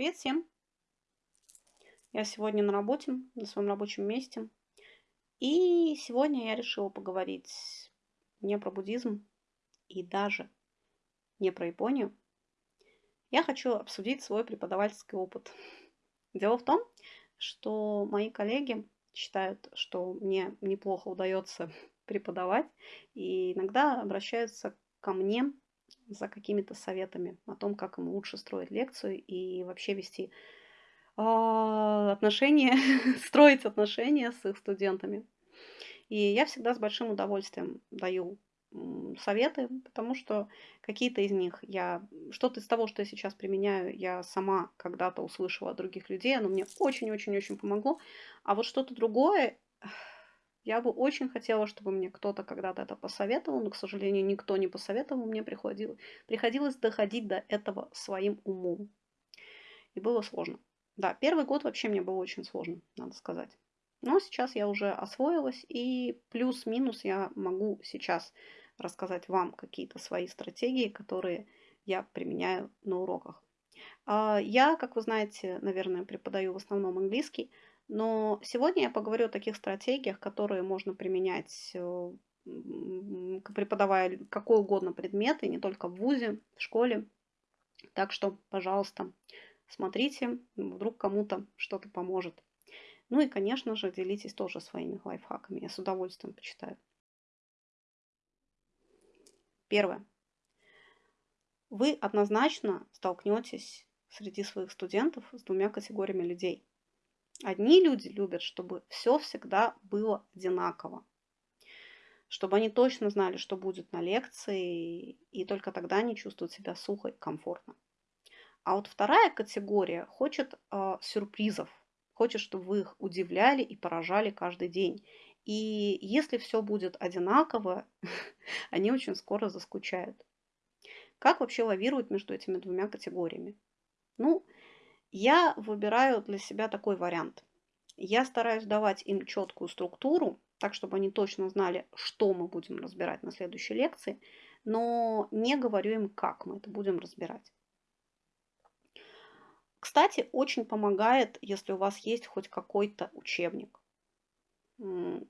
Привет всем! Я сегодня на работе, на своем рабочем месте. И сегодня я решила поговорить не про буддизм и даже не про Японию. Я хочу обсудить свой преподавательский опыт. Дело в том, что мои коллеги считают, что мне неплохо удается преподавать, и иногда обращаются ко мне за какими-то советами о том, как им лучше строить лекцию и вообще вести а, отношения, строить отношения с их студентами. И я всегда с большим удовольствием даю советы, потому что какие-то из них я, что-то из того, что я сейчас применяю, я сама когда-то услышала от других людей, оно мне очень-очень-очень помогло, а вот что-то другое, я бы очень хотела, чтобы мне кто-то когда-то это посоветовал, но, к сожалению, никто не посоветовал, мне приходилось, приходилось доходить до этого своим умом. И было сложно. Да, первый год вообще мне было очень сложно, надо сказать. Но сейчас я уже освоилась, и плюс-минус я могу сейчас рассказать вам какие-то свои стратегии, которые я применяю на уроках. А, я, как вы знаете, наверное, преподаю в основном английский, но сегодня я поговорю о таких стратегиях, которые можно применять, э, преподавая какой угодно предмет, и не только в ВУЗе, в школе. Так что, пожалуйста, смотрите, вдруг кому-то что-то поможет. Ну и, конечно же, делитесь тоже своими лайфхаками. Я с удовольствием почитаю. Первое. Вы однозначно столкнетесь среди своих студентов с двумя категориями людей – Одни люди любят, чтобы все всегда было одинаково, чтобы они точно знали, что будет на лекции, и только тогда они чувствуют себя сухо и комфортно. А вот вторая категория хочет э, сюрпризов, хочет, чтобы вы их удивляли и поражали каждый день. И если все будет одинаково, они очень скоро заскучают. Как вообще лавируют между этими двумя категориями? Ну, я выбираю для себя такой вариант. Я стараюсь давать им четкую структуру, так, чтобы они точно знали, что мы будем разбирать на следующей лекции, но не говорю им, как мы это будем разбирать. Кстати, очень помогает, если у вас есть хоть какой-то учебник.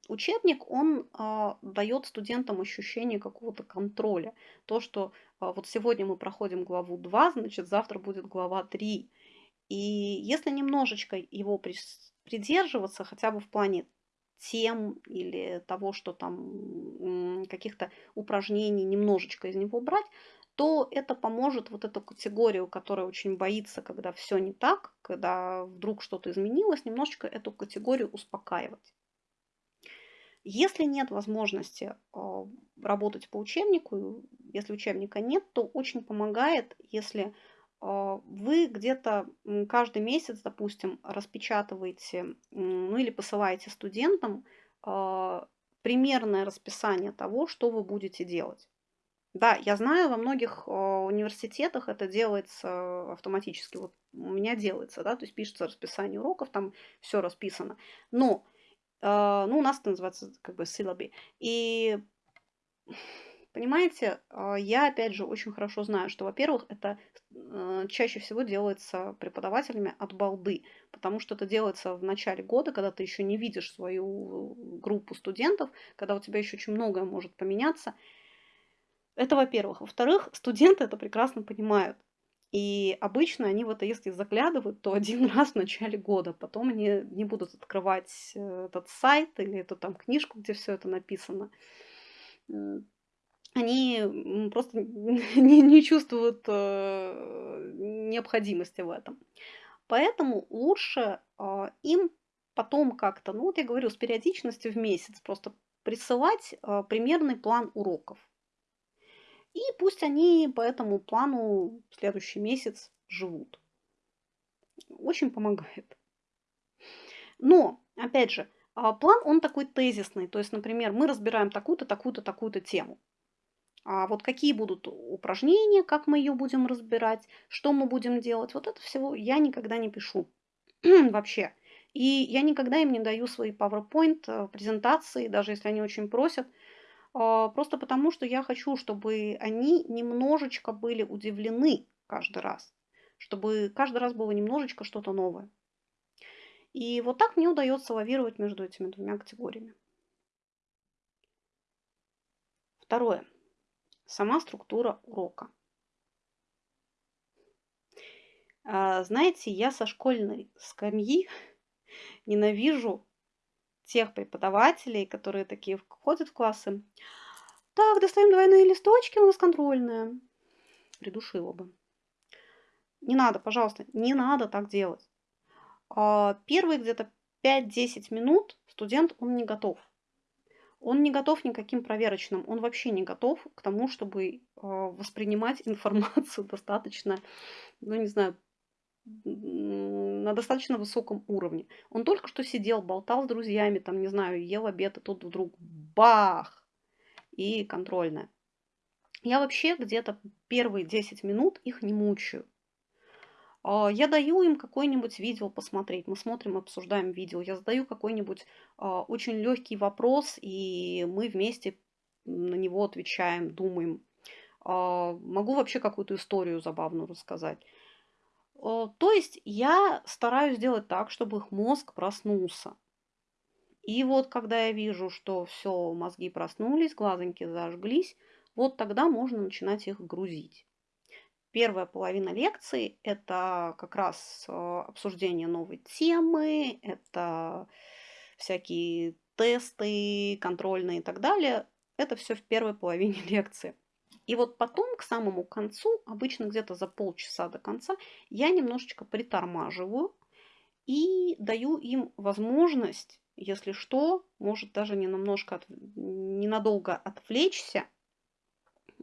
Учебник, он э, дает студентам ощущение какого-то контроля. То, что э, вот сегодня мы проходим главу 2, значит, завтра будет глава 3. И если немножечко его придерживаться, хотя бы в плане тем или того, что там каких-то упражнений немножечко из него брать, то это поможет вот эту категорию, которая очень боится, когда все не так, когда вдруг что-то изменилось, немножечко эту категорию успокаивать. Если нет возможности а, работать по учебнику, если учебника нет, то очень помогает, если вы где-то каждый месяц, допустим, распечатываете, ну или посылаете студентам а, примерное расписание того, что вы будете делать. Да, я знаю, во многих а, университетах это делается автоматически. Вот у меня делается, да, то есть пишется расписание уроков, там все расписано. Но, ну, у нас это называется как бы силаби. И Понимаете, а, я, опять же, очень хорошо знаю, что, во-первых, это чаще всего делается преподавателями от балды, потому что это делается в начале года, когда ты еще не видишь свою группу студентов, когда у тебя еще очень многое может поменяться. Это, во-первых. Во-вторых, студенты это прекрасно понимают. И обычно они в это, если заглядывают, то один раз в начале года. Потом они не будут открывать э, этот сайт или эту там книжку, где все это написано они просто не, не чувствуют э, необходимости в этом. Поэтому лучше э, им потом как-то, ну вот я говорю, с периодичностью в месяц просто присылать э, примерный план уроков. И пусть они по этому плану в следующий месяц живут. Очень помогает. Но, опять же, план, он такой тезисный. То есть, например, мы разбираем такую-то, такую-то, такую-то тему. А вот какие будут упражнения, как мы ее будем разбирать, что мы будем делать, вот это всего я никогда не пишу вообще. И я никогда им не даю свои PowerPoint э, презентации, даже если они очень просят, а, просто потому что я хочу, чтобы они немножечко были удивлены каждый раз. чтобы каждый раз было немножечко что-то новое. И вот так мне удается лавировать между этими двумя категориями. Второе. Сама структура урока. А, знаете, я со школьной скамьи ненавижу тех преподавателей, которые такие входят в классы. Так, достаем двойные листочки, у нас контрольная. Придушила бы. Не надо, пожалуйста, не надо так делать. А, первые где-то 5-10 минут студент, он не готов. Он не готов никаким проверочным, он вообще не готов к тому, чтобы а, воспринимать информацию достаточно, ну не знаю, на достаточно высоком уровне. Он только что сидел, болтал с друзьями, там, не знаю, ел обед, и тут вдруг бах! И контрольная. Я вообще где-то первые 10 минут их не мучаю. А, я даю им какое-нибудь видео посмотреть. Мы смотрим, обсуждаем видео. Я задаю какой-нибудь а, очень легкий вопрос, и мы вместе на него отвечаем, думаем. А, могу вообще какую-то историю забавную рассказать. То есть я стараюсь сделать так, чтобы их мозг проснулся. И вот когда я вижу, что все, мозги проснулись, глазоньки зажглись, вот тогда можно начинать их грузить. Первая половина лекции– это как раз э, обсуждение новой темы, это всякие тесты, контрольные и так далее. Это все в первой половине лекции. И вот потом, к самому концу, обычно где-то за полчаса до конца, я немножечко притормаживаю и даю им возможность, если что, может даже не немножко, ненадолго отвлечься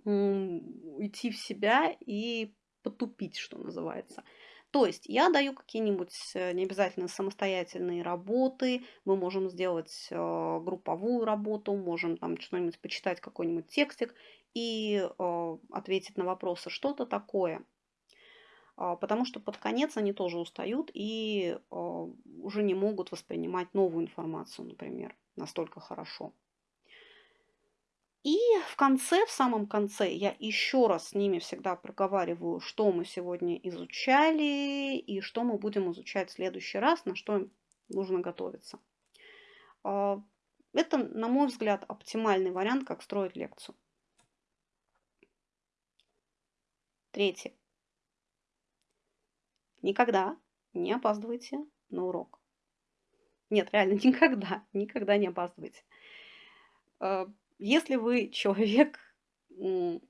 уйти в себя и потупить, что называется. То есть я даю какие-нибудь э, необязательно самостоятельные работы, мы можем сделать э, групповую работу, можем там что-нибудь почитать, какой-нибудь текстик и э, ответить на вопросы, что-то такое. Э, потому что под конец они тоже устают и уже не могут воспринимать новую информацию, например, настолько хорошо. И в конце, в самом конце, я еще раз с ними всегда проговариваю, что мы сегодня изучали и что мы будем изучать в следующий раз, на что нужно готовиться. А, это, на мой взгляд, оптимальный вариант, как строить лекцию. Третье. Никогда не опаздывайте на урок. Нет, реально, никогда, никогда не опаздывайте. Если вы человек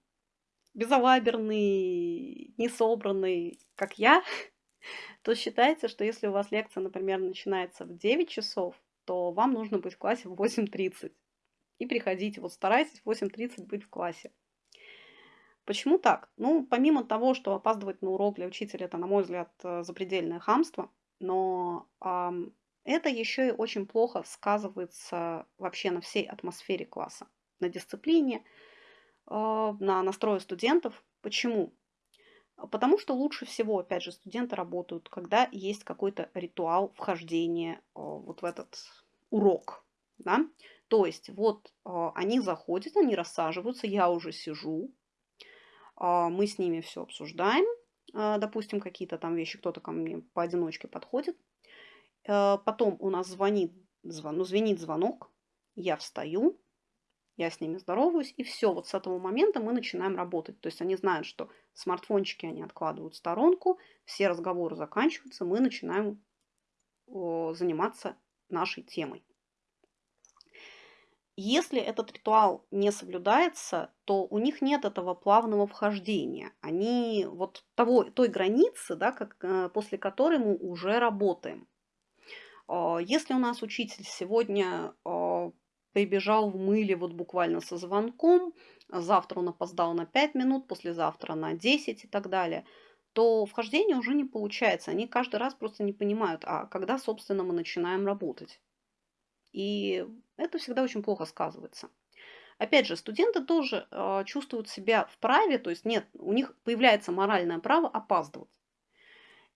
безалаберный, несобранный, как я, то считайте, что если у вас лекция, например, начинается в 9 часов, то вам нужно быть в классе в 8.30. И приходите, вот старайтесь в 8.30 быть в классе. Почему так? Ну, помимо того, что опаздывать на урок для учителя, это, на мой взгляд, э, запредельное хамство, но э, это еще и очень плохо сказывается вообще на всей атмосфере класса на дисциплине, а, на настрое студентов. Почему? Потому что лучше всего, опять же, студенты работают, когда есть какой-то ритуал вхождения а, вот в этот урок. Да? То есть вот а, они заходят, они рассаживаются, я уже сижу, мы с ними все обсуждаем, допустим, какие-то там вещи, кто-то ко мне поодиночке подходит. Потом у нас звонит, звон, ну, звенит звонок, я встаю, я с ними здороваюсь, и все, вот с этого момента мы начинаем работать. То есть они знают, что смартфончики они откладывают в сторонку, все разговоры заканчиваются, мы начинаем о, заниматься нашей темой. Если этот ритуал не соблюдается, то у них нет этого плавного вхождения. Они вот того, той границы, да, как, э, после которой мы уже работаем. Если у нас учитель сегодня прибежал в мыле вот буквально со звонком, завтра он опоздал на 5 минут, послезавтра на 10 и так далее, то вхождение уже не получается. Они каждый раз просто не понимают, а когда, собственно, мы начинаем работать. И это всегда очень плохо сказывается. Опять же, студенты тоже э, чувствуют себя вправе, то есть нет, у них появляется моральное право опаздывать.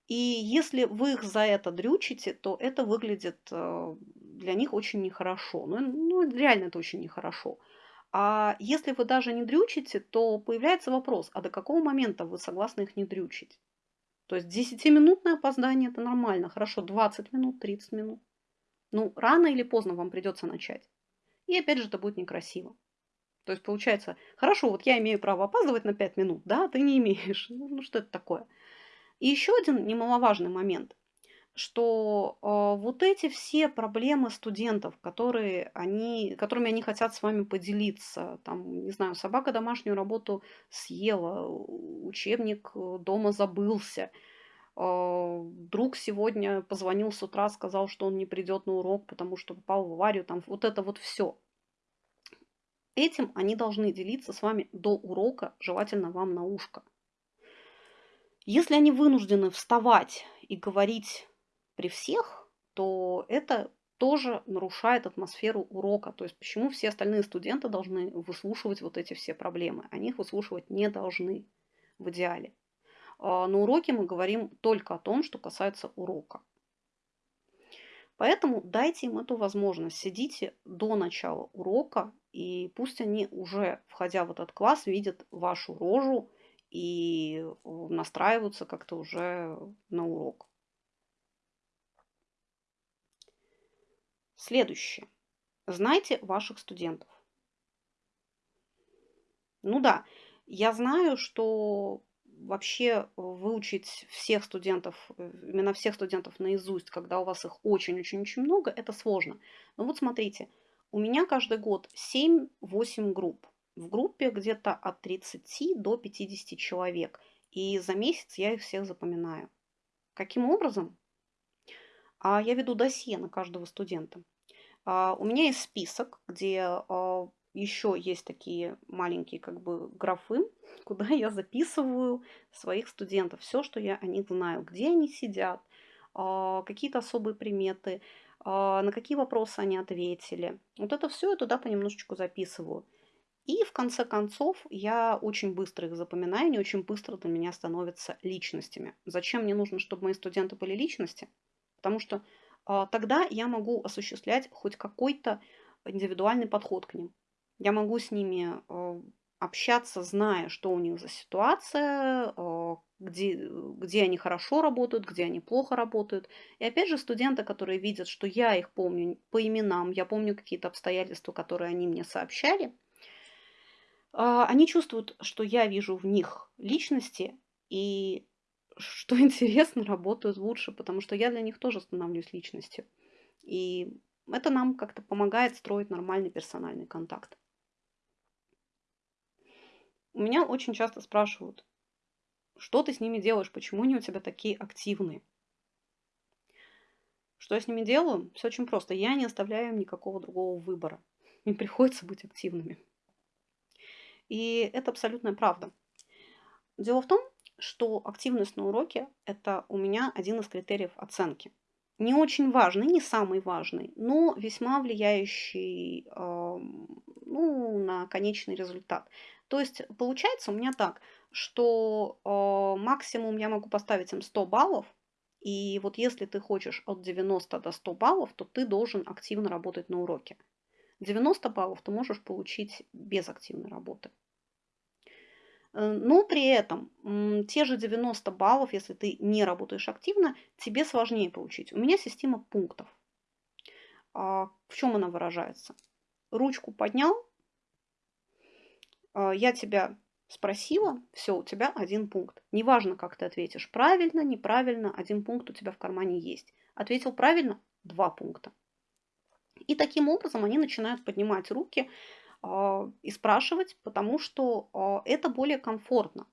И если вы их за это дрючите, то это выглядит э, для них очень нехорошо. Ну, ну, реально это очень нехорошо. А если вы даже не дрючите, то появляется вопрос, а до какого момента вы согласны их не дрючить? То есть 10-минутное опоздание это нормально. Хорошо, 20 минут, 30 минут. Ну, рано или поздно вам придется начать. И опять же, это будет некрасиво. То есть получается, хорошо, вот я имею право опаздывать на 5 минут, да, ты не имеешь. Ну что это такое? И еще один немаловажный момент, что э, вот эти все проблемы студентов, которые они, которыми они хотят с вами поделиться, там, не знаю, собака домашнюю работу съела, учебник э, дома забылся, э, друг сегодня позвонил с утра, сказал, что он не придет на урок, потому что попал в аварию, там вот это вот все. Этим они должны делиться с вами до урока, желательно вам на ушко. Если они вынуждены вставать и говорить при всех, то это тоже нарушает атмосферу урока. То есть почему все остальные студенты должны выслушивать вот эти все проблемы? Они их выслушивать не должны в идеале. А на уроке мы говорим только о том, что касается урока. Поэтому дайте им эту возможность. Сидите до начала урока, и пусть они уже, входя в этот класс, видят вашу рожу и настраиваются как-то уже на урок. Следующее. Знайте ваших студентов. Ну да, я знаю, что вообще выучить всех студентов, именно всех студентов наизусть, когда у вас их очень-очень-очень много, это сложно. Но вот смотрите, у меня каждый год 7-8 групп. В группе где-то от 30 до 50 человек. И за месяц я их всех запоминаю. Каким образом? А я веду досье на каждого студента. А, у меня есть список, где а, еще есть такие маленькие как бы графы, куда я записываю своих студентов. Все, что я о них знаю. Где они сидят, а, какие-то особые приметы, на какие вопросы они ответили. Вот это все я туда понемножечку записываю. И в конце концов я очень быстро их запоминаю, они очень быстро для меня становятся личностями. Зачем мне нужно, чтобы мои студенты были личности? Потому что тогда я могу осуществлять хоть какой-то индивидуальный подход к ним. Я могу с ними а, общаться, зная, что у них за ситуация, а, где, где они хорошо работают, где они плохо работают. И опять же, студенты, которые видят, что я их помню по именам, я помню какие-то обстоятельства, которые они мне сообщали, а, они чувствуют, что я вижу в них личности, и что интересно, работают лучше, потому что я для них тоже становлюсь личностью. И это нам как-то помогает строить нормальный персональный контакт. У меня очень часто спрашивают, что ты с ними делаешь, почему они у тебя такие активные. Что я с ними делаю? Все очень просто. Я не оставляю им никакого другого выбора. Им приходится быть активными. И это абсолютная правда. Дело в том, что активность на уроке – это у меня один из критериев оценки. Не очень важный, не самый важный, но весьма влияющий ну, на конечный результат. То есть получается у меня так, что э, максимум я могу поставить им 100 баллов, и вот если ты хочешь от 90 до 100 баллов, то ты должен активно работать на уроке. 90 баллов ты можешь получить без активной работы. Э, но при этом те же 90 баллов, если ты не работаешь активно, тебе сложнее получить. У меня система пунктов. А, в чем она выражается? Ручку поднял, а, я тебя спросила, все, у тебя один пункт. Неважно, как ты ответишь, правильно, неправильно, один пункт у тебя в кармане есть. Ответил правильно, два пункта. И таким образом они начинают поднимать руки и спрашивать, потому что э, это более комфортно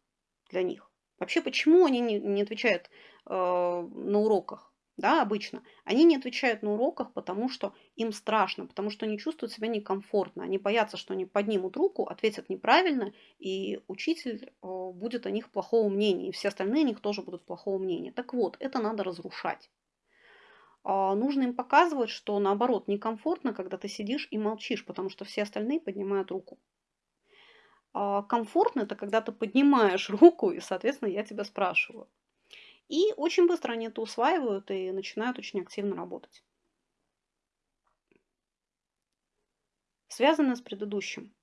для них. Вообще, почему они не, отвечают э, на уроках? да, обычно, они не отвечают на уроках, потому что им страшно, потому что они чувствуют себя некомфортно, они боятся, что они поднимут руку, ответят неправильно, и учитель будет о них плохого мнения, и все остальные о них тоже будут плохого мнения. Так вот, это надо разрушать. А, нужно им показывать, что наоборот некомфортно, когда ты сидишь и молчишь, потому что все остальные поднимают руку. А комфортно это когда ты поднимаешь руку, и, соответственно, я тебя спрашиваю. И очень быстро они это усваивают и начинают очень активно работать. Связано с предыдущим.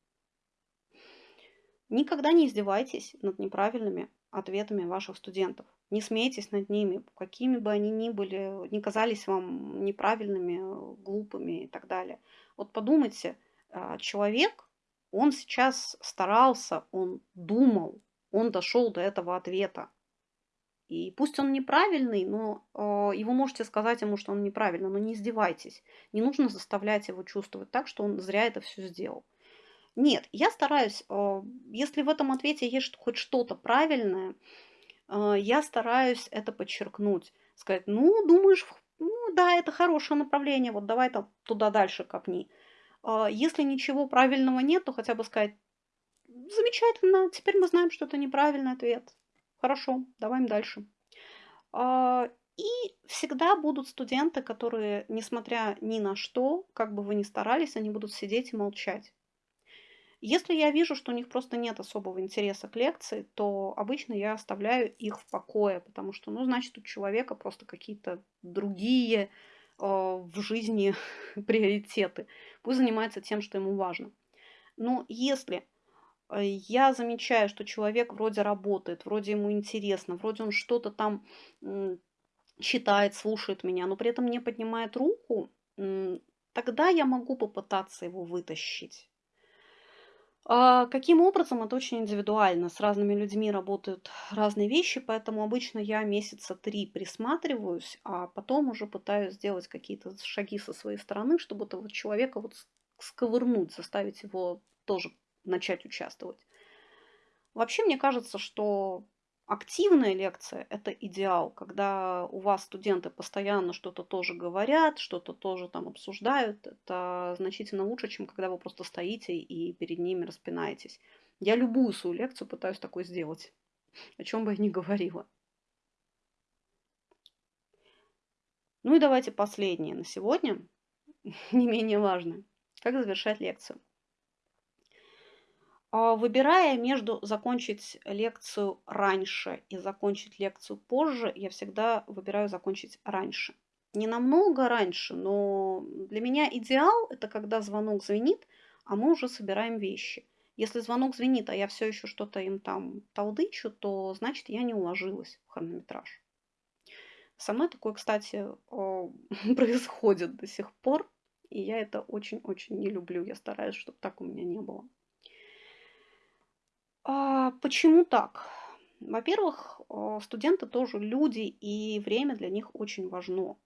Никогда не издевайтесь над неправильными ответами ваших студентов. Не смейтесь над ними, какими бы они ни были, не казались вам неправильными, глупыми и так далее. Вот подумайте, а, человек, он сейчас старался, он думал, он дошел до этого ответа. И пусть он неправильный, но э, его можете сказать ему, что он неправильно, но не издевайтесь. Не нужно заставлять его чувствовать так, что он зря это все сделал. Нет, я стараюсь, э, если в этом ответе есть хоть что-то правильное, э, я стараюсь это подчеркнуть. Сказать, ну, думаешь, ну да, это хорошее направление, вот давай там туда дальше копни. Э, если ничего правильного нет, то хотя бы сказать, замечательно, теперь мы знаем, что это неправильный ответ. Хорошо, давай дальше. А, и всегда будут студенты, которые, несмотря ни на что, как бы вы ни старались, они будут сидеть и молчать. Если я вижу, что у них просто нет особого интереса к лекции, то обычно я оставляю их в покое, потому что, ну, значит, у человека просто какие-то другие э, в жизни приоритеты. Пусть занимается тем, что ему важно. Но если Э, я замечаю, что человек вроде работает, вроде ему интересно, вроде он что-то там читает, слушает меня, но при этом не поднимает руку, тогда я могу попытаться его вытащить. А каким образом, это очень индивидуально. С разными людьми работают разные вещи, поэтому обычно я месяца три присматриваюсь, а потом уже пытаюсь сделать какие-то шаги со своей стороны, чтобы этого человека вот сковырнуть, заставить его тоже начать участвовать. Вообще, мне кажется, что активная лекция– это идеал, когда у вас студенты постоянно что-то тоже говорят, что-то тоже там обсуждают. Это значительно лучше, чем когда вы просто стоите и перед ними распинаетесь. Я любую свою лекцию пытаюсь такой сделать, о чем бы я ни говорила. Ну и давайте последнее на сегодня, не менее важное. Как завершать лекцию? А, выбирая между закончить лекцию раньше и закончить лекцию позже, я всегда выбираю закончить раньше. Не намного раньше, но для меня идеал– это когда звонок звенит, а мы уже собираем вещи. Если звонок звенит, а я все еще что-то им там толдычу, то значит я не уложилась в хронометраж. Со мной такое, кстати, происходит до сих пор, и я это очень-очень не люблю. Я стараюсь, чтобы так у меня не было. А, почему так? Во-первых, а, студенты тоже люди, и время для них очень важно.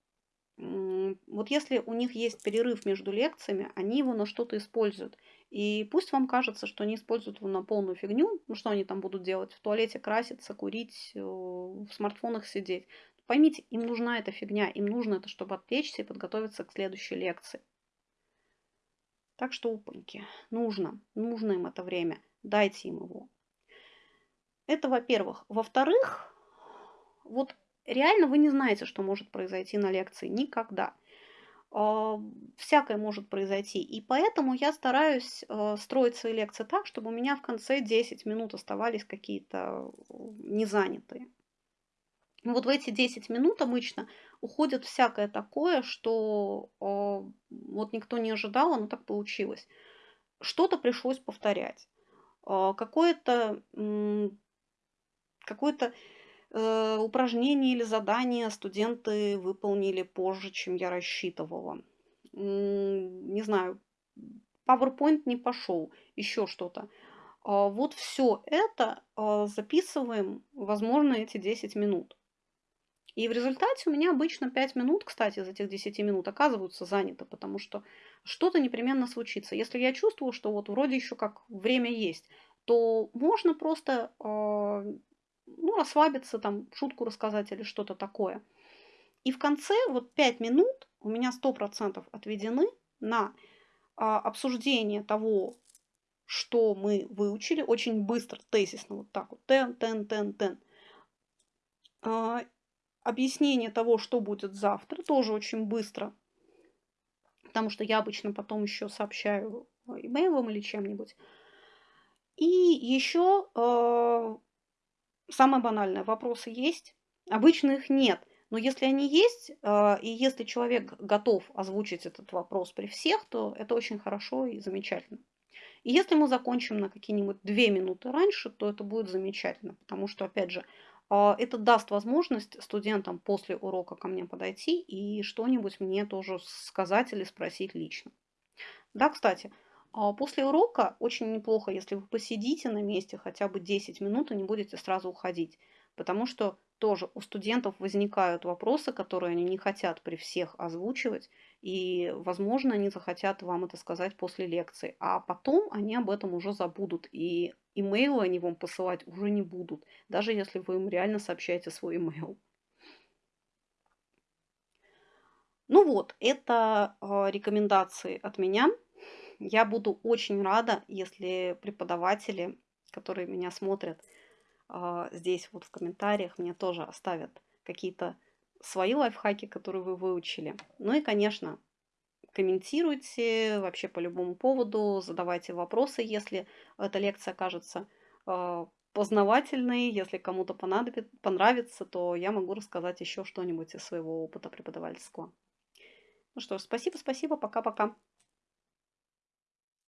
Вот если у них есть перерыв между лекциями, они его на что-то используют. И пусть вам кажется, что они используют его на полную фигню, ну что они там будут делать? В туалете краситься, курить, э, в смартфонах сидеть. Поймите, им нужна эта фигня, им нужно это, чтобы отвлечься и подготовиться к следующей лекции. Так что, упаньки, нужно, нужно им это время дайте им его. Это во-первых. Во-вторых, вот реально вы не знаете, что может произойти на лекции никогда. А, всякое может произойти. И поэтому я стараюсь э, строить свои лекции так, чтобы у меня в конце 10 минут оставались какие-то э, незанятые. Вот в эти 10 минут обычно уходит всякое такое, что э, вот никто не ожидал, оно так получилось. Что-то пришлось повторять. А, какое-то какое-то э, упражнение или задание студенты выполнили позже, чем я рассчитывала. Не знаю, PowerPoint не пошел, еще что-то. А, вот все это а, записываем, возможно, эти 10 минут. И в результате у меня обычно 5 минут, кстати, из этих 10 минут оказываются заняты, потому что что-то непременно случится. Если я чувствую, что вот вроде еще как время есть, то можно просто э, ну, расслабиться, там, шутку рассказать или что-то такое. И в конце вот 5 минут у меня 100% отведены на э, обсуждение того, что мы выучили, очень быстро, тезисно, вот так вот, тен, тен, тен, тен. Э, объяснение того, что будет завтра, тоже очень быстро, потому что я обычно потом еще сообщаю имейлом или чем-нибудь. И еще э, самое банальное, вопросы есть, обычно их нет. Но если они есть, э, и если человек готов озвучить этот вопрос при всех, то это очень хорошо и замечательно. И если мы закончим на какие-нибудь 2 минуты раньше, то это будет замечательно, потому что, опять же, это даст возможность студентам после урока ко мне подойти и что-нибудь мне тоже сказать или спросить лично. Да, кстати, а, после урока очень неплохо, если вы посидите на месте хотя бы 10 минут и не будете сразу уходить, потому что тоже у студентов возникают вопросы, которые они не хотят при всех озвучивать, и, возможно, они захотят вам это сказать после лекции, а потом они об этом уже забудут, и имейлы они вам посылать уже не будут, даже если вы им реально сообщаете свой имейл. Ну вот, это э, рекомендации от меня. Я буду очень рада, если преподаватели, которые меня смотрят, а, здесь вот в комментариях мне тоже оставят какие-то свои лайфхаки, которые вы выучили. Ну и, конечно, комментируйте вообще по любому поводу, задавайте вопросы, если эта лекция кажется э, познавательной, если кому-то понравится, то я могу рассказать еще что-нибудь из своего опыта преподавательского. Ну что ж, спасибо, спасибо, пока-пока.